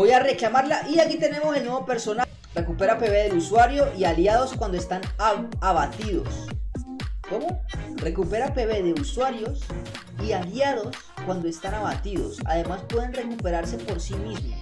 Voy a reclamarla y aquí tenemos el nuevo personaje. Recupera PB del usuario y aliados cuando están abatidos. ¿Cómo? Recupera PB de usuarios y aliados cuando están abatidos. Además pueden recuperarse por sí mismos.